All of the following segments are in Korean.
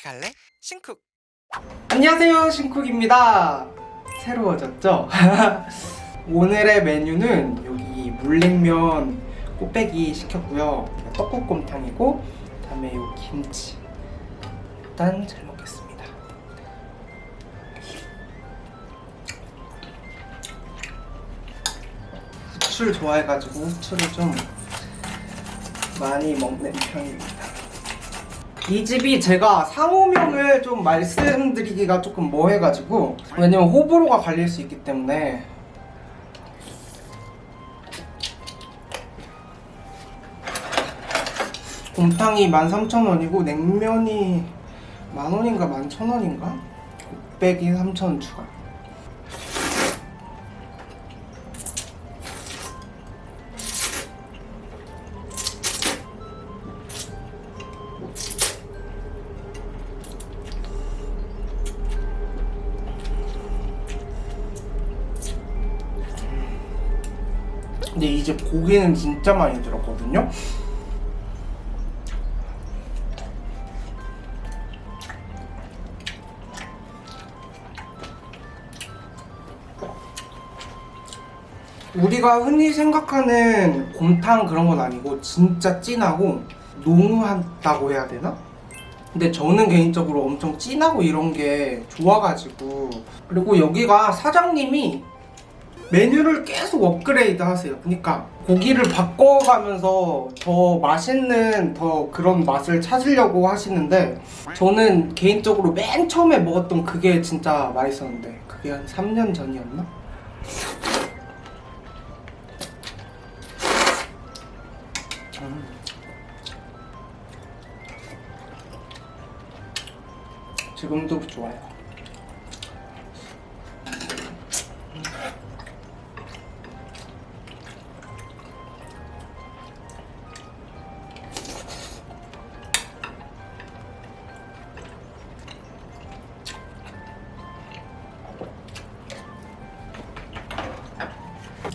같이 갈래? 신쿡. 안녕하세요 신쿡입니다. 새로워졌죠? 오늘의 메뉴는 여기 물냉면 꽃배기 시켰고요. 떡국곰탕이고 그다음에 요 김치 일단 잘 먹겠습니다. 후추를 좋아해가지고 후추를 좀 많이 먹는 편입니다 이 집이 제가 상호명을 좀 말씀드리기가 조금 뭐해가지고 왜냐면 호불호가 갈릴 수 있기 때문에 곰탕이 13,000원이고 냉면이 만원인가 11,000원인가? 곱빼기 3,000원 추가 근데 이제 고기는 진짜 많이 들었거든요. 우리가 흔히 생각하는 곰탕 그런 건 아니고 진짜 진하고 농후하다고 해야 되나? 근데 저는 개인적으로 엄청 진하고 이런 게 좋아가지고 그리고 여기가 사장님이 메뉴를 계속 업그레이드 하세요. 그러니까 고기를 바꿔가면서 더 맛있는 더 그런 맛을 찾으려고 하시는데 저는 개인적으로 맨 처음에 먹었던 그게 진짜 맛있었는데 그게 한 3년 전이었나? 음. 지금도 좋아요.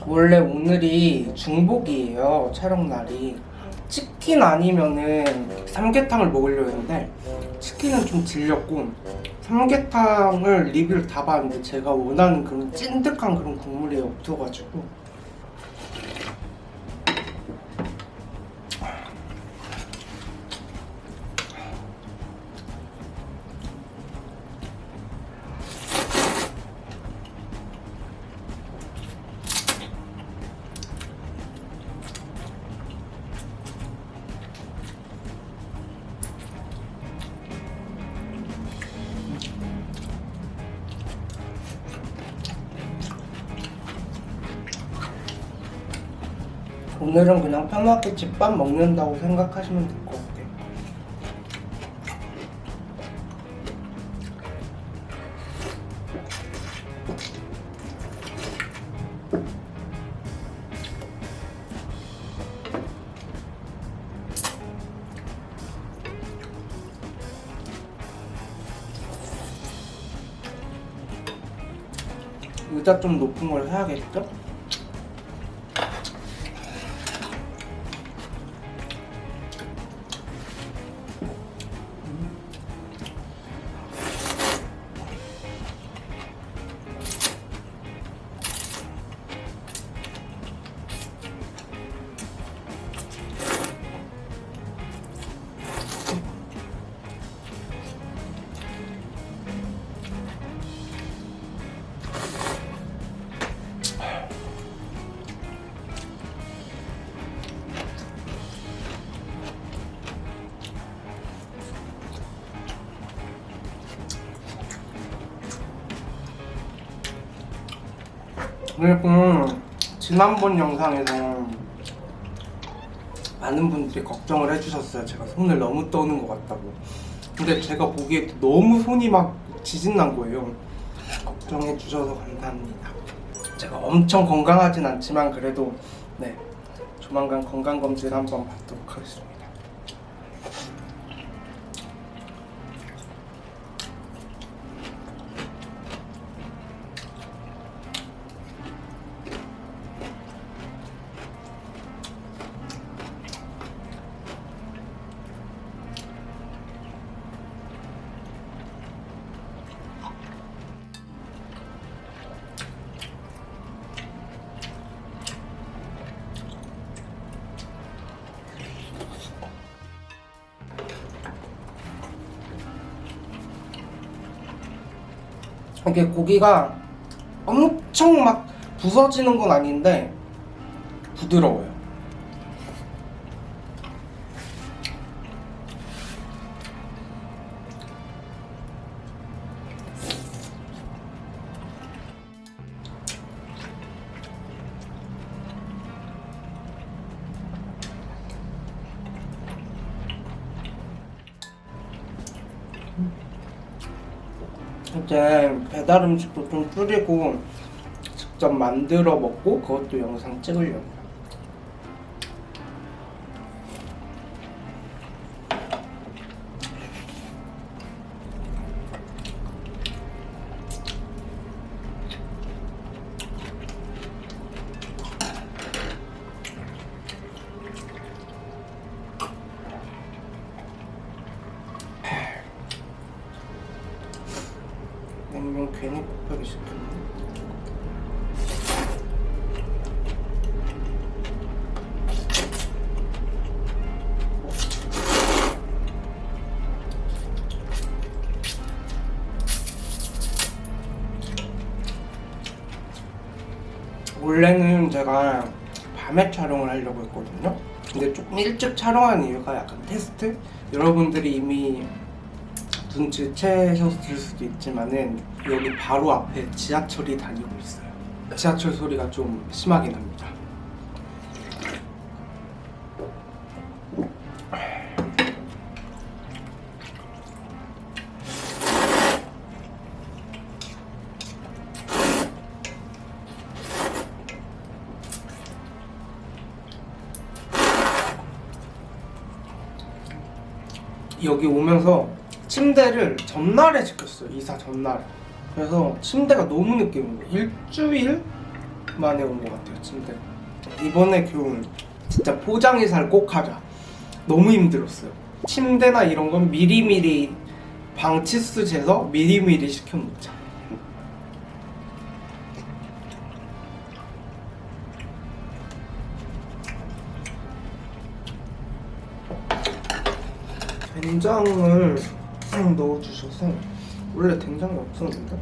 원래 오늘이 중복이에요 촬영 날이. 치킨 아니면은 삼계탕을 먹으려고 했는데 치킨은 좀 질렸고 삼계탕을 리뷰를 다 봤는데 제가 원하는 그런 찐득한 그런 국물이 없어가지고 오늘은 그냥 편하게 집밥 먹는다고 생각하시면 될 것 같아요. 의자 좀 높은 걸 사야겠죠? 그리고 지난번 영상에서 많은 분들이 걱정을 해주셨어요. 제가 손을 너무 떠는 것 같다고. 근데 제가 보기에 너무 손이 막 지진 난 거예요. 걱정해 주셔서 감사합니다. 제가 엄청 건강하진 않지만 그래도 네 조만간 건강 검진 한번 받도록 하겠습니다. 이게 고기가 엄청 막 부서지는 건 아닌데 부드러워요. 이제 배달 음식도 좀 줄이고 직접 만들어 먹고 그것도 영상 찍으려고. 냉 괜히 급하게 시켰네. 원래는 제가 밤에 촬영을 하려고 했거든요. 근데 조금 일찍 촬영한 이유가 약간 테스트? 여러분들이 이미 눈치채셨을 수도 있지만은 여기 바로 앞에 지하철이 다니고 있어요. 지하철 소리가 좀 심하게 납니다. 여기 오면서 침대를 전날에 시켰어요. 이사 전날에. 그래서 침대가 너무 늦게 온 거예요. 일주일 만에 온 것 같아요, 침대. 이번에 교훈 진짜 포장 이사를 꼭 하자. 너무 힘들었어요. 침대나 이런 건 미리미리 방치수 재서 미리미리 시켜놓자. 된장을 넣어주셔서 원래 된장이 없었는데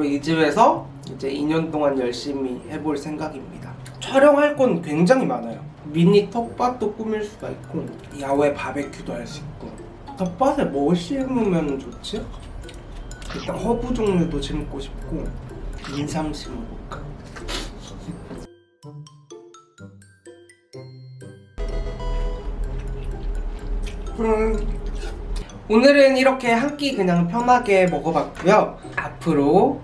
앞으로 이 집에서 이제 2년 동안 열심히 해볼 생각입니다. 촬영할 건 굉장히 많아요. 미니 텃밭도 꾸밀 수가 있고 야외 바베큐도 할 수 있고 텃밭에 뭐 심으면 좋지? 일단 허브 종류도 심고 싶고 인삼 심어볼까? 음, 오늘은 이렇게 한 끼 그냥 편하게 먹어봤고요. 앞으로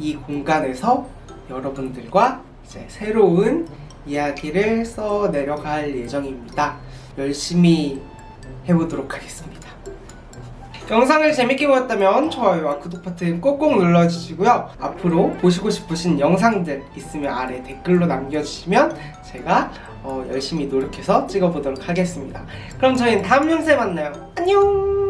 이 공간에서 여러분들과 이제 새로운 이야기를 써 내려갈 예정입니다. 열심히 해보도록 하겠습니다. 영상을 재밌게 보셨다면 좋아요와 구독 버튼 꼭꼭 눌러주시고요. 앞으로 보시고 싶으신 영상들 있으면 아래 댓글로 남겨주시면 제가 어, 열심히 노력해서 찍어보도록 하겠습니다. 그럼 저희는 다음 영상에 만나요. 안녕!